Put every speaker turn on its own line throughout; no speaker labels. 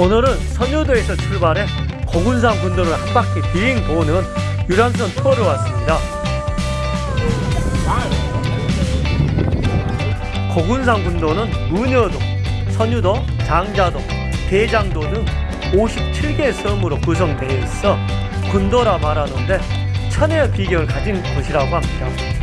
오늘은 선유도에서 출발해 고군산 군도를 한 바퀴 빙 도는 유람선 투어를 왔습니다. 고군산 군도는 문여도, 선유도, 장자도, 대장도 등 57개의 섬으로 구성되어 있어 군도라 말하는데 천혜의 비경을 가진 곳이라고 합니다.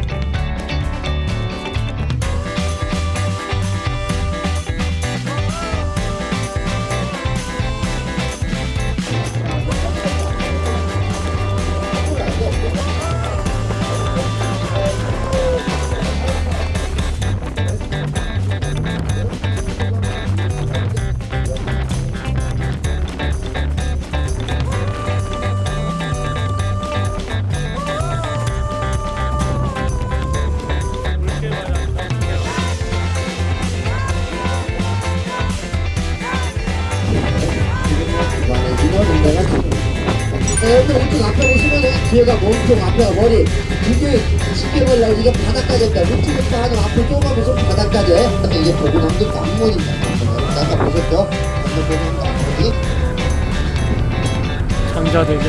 뒤에가 몸통 앞에가 머리. 이게 쉽게 말라 이게 바닥까지 있다. 루트부터 하는 앞에 쪼가면서 바닥까지 이게 보고남도 남문입니다. 아까 보셨죠? 보고남 남문이
장자대교.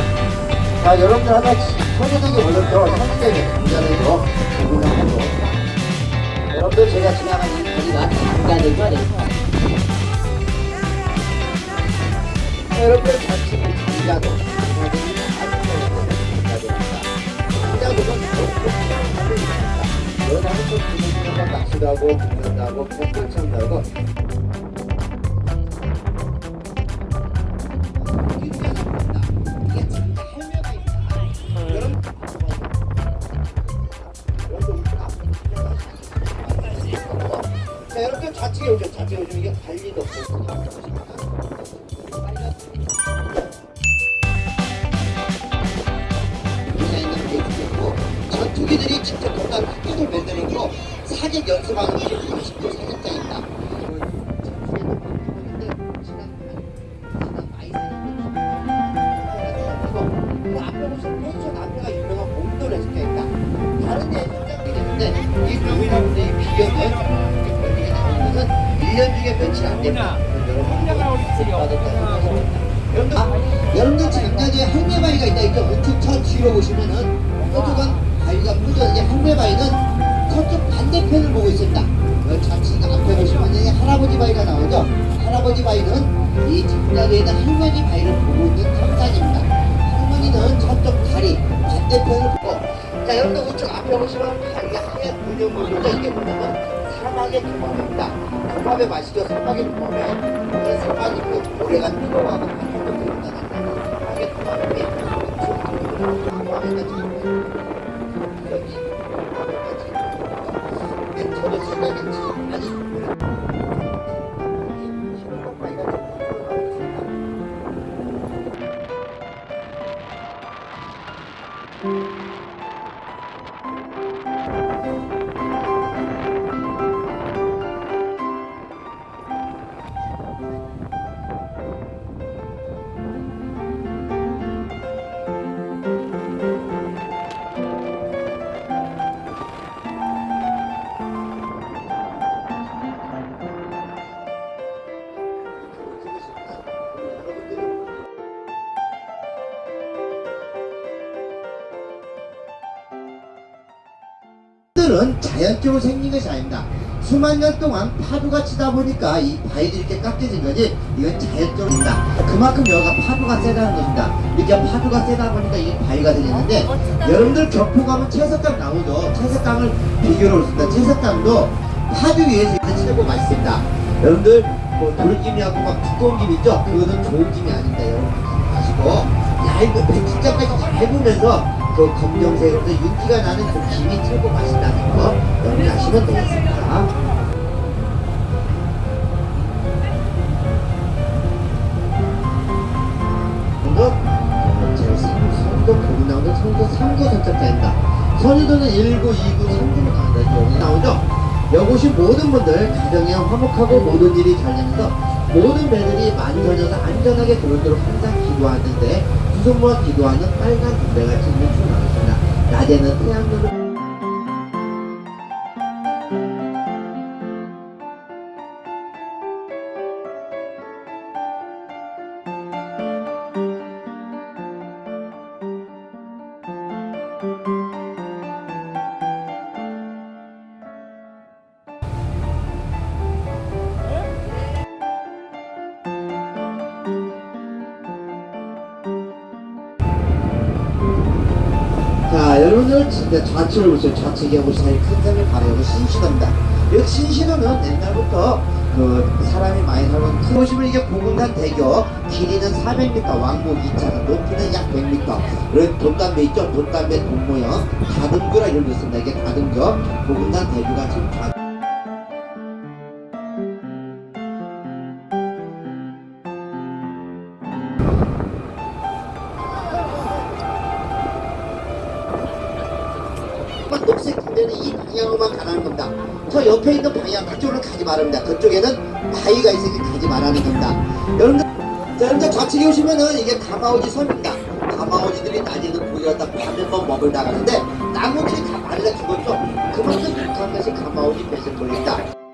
자 여러분들 하나 선수들이 올렸죠 선수들이 장자대교 보고남도 여러분들 제가 지나가는 거리가 장자대교 아닙니까? 여러분들 같이 장자도 연하는 또 부모님과 낚시도 하고 공연도 하고 꽃걸창도 하고 자, 여러분들 좌측에 오죠. 좌측에 오시면 이게 관리도 디 여기에 1년 중에 며칠 안 됩니다. 여러분들, 아, 여러분들 장가지에 항매바위가 있다. 이렇게 우측 첫 뒤로 보시면은 서쪽은 바위가 묻어있는 항매바위는 반대편을 보고 있습니다. 그 좌측 앞에 보시면 이 할아버지 바위가 나오죠. 할아버지 바위는 이 장가지에 있는 할머니 바위를 보고 있는 탑산입니다. 할머니는 저쪽 다리 반대편을 보고 자 여러분들 우측 앞에 보시면 이게 하얀 문형물이죠. 이게 뭐냐면 사막의 도마입니다. 도마배 마시죠. 사막의. 오늘 사막이 그 모래가 들어가고 바퀴도 들어가는 사막의 도마배. 우측 앞으로 지금 여기 맨저 바위가 지금 들어가고 있습니다. 들은 자연적으로 생긴 것이 아닙니다. 수만 년 동안 파도가 치다 보니까 이 바위들이 이렇게 깎여진 거지 이건 자연적입니다. 그만큼 여기가 파도가 세다는 것입니다. 이렇게 파도가 세다 보니까 이게 바위가 되겠는데 여러분들 격포 가면 채석강 나오죠. 채석강을 비교로 했습니다. 채석강도 파도 위에서 최고 맛있습니다. 여러분들 뭐 돌김이하고 막 두꺼운 김 있죠? 그거는 좋은 김이. 여러분 마시고 얇은 잘 보면서 그 검정색으로 윤기가 나는 그 김이 최고 맛있다는 거 염려하시면 되겠습니다. 이거 제일 성도 거기 나오는 성도 3구 선착장입니다. 선유도는 1구, 2구, 3구로 나온다. 여기 나오죠? 오신 모든 분들 가정이 화목하고 모든 일이 잘 되면서 모든 배들이 많이 다녀서 안전하게 돌도록 항상 기도하는데 성수모와 기도하는 빨간 담배같이 뭉쳐나갔습니다. 낮에는 태양열을 자, 여 러분들 진짜 좌측을 보세요. 좌측에 보시면 큰 산을 바라보고 신시도입니다. 여기 신시도는 옛날부터 그 사람이 많이 살던 큰 보시면 이게 고군산 대교 길이는 400m, 왕복 2차선, 높이는 약 100m. 그런 돈담배 있죠? 돈담배 돈 모형 다듬교라 이런 거 있습니다. 이게 다듬교 고군산 대교가 지금 담배는 이 방향으로만 가라는 겁니다. 저 옆에 있는 방향 그쪽으로 가지 말합니다. 그쪽에는 바위가 있으니 가지 말라는 겁니다. 여러분들, 자, 여러분들 좌측에 오시면은 이게 가마오지 섬입니다. 가마오지들이 낮에는 갖다 밤에만 먹을 나가는데 나무들이 다 말라 죽었죠. 그만큼 북한 것이 가마오지 뱃을 돌린다.